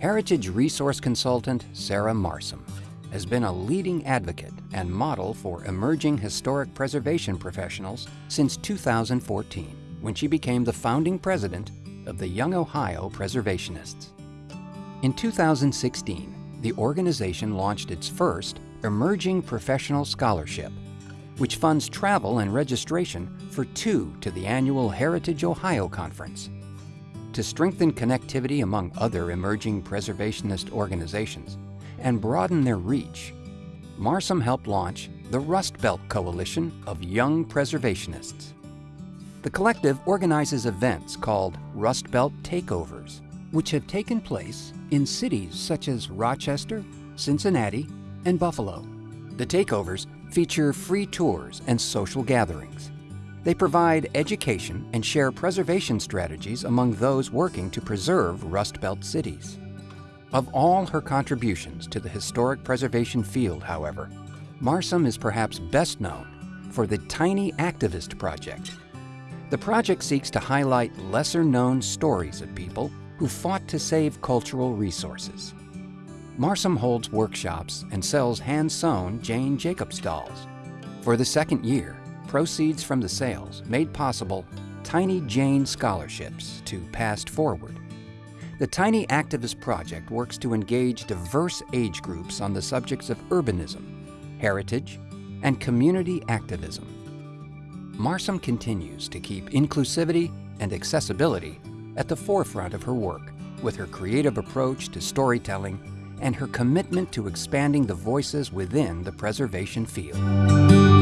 Heritage resource consultant Sarah Marsom has been a leading advocate and model for emerging historic preservation professionals since 2014, when she became the founding president of the Young Ohio Preservationists. In 2016, the organization launched its first Emerging Professional Scholarship, which funds travel and registration for two to the annual Heritage Ohio Conference. To strengthen connectivity among other emerging preservationist organizations and broaden their reach, Marsom helped launch the Rust Belt Coalition of Young Preservationists. The collective organizes events called Rust Belt Takeovers, which have taken place in cities such as Rochester, Cincinnati, and Buffalo. The takeovers feature free tours and social gatherings. They provide education and share preservation strategies among those working to preserve Rust Belt cities. Of all her contributions to the historic preservation field, however, Marsom is perhaps best known for the Tiny Activist Project. The project seeks to highlight lesser-known stories of people who fought to save cultural resources. Marsom holds workshops and sells hand-sewn Jane Jacobs dolls. For the second year, proceeds from the sales made possible Tiny Jane scholarships to Past Forward. The Tiny Activist Project works to engage diverse age groups on the subjects of urbanism, heritage, and community activism. Marsom continues to keep inclusivity and accessibility at the forefront of her work with her creative approach to storytelling and her commitment to expanding the voices within the preservation field.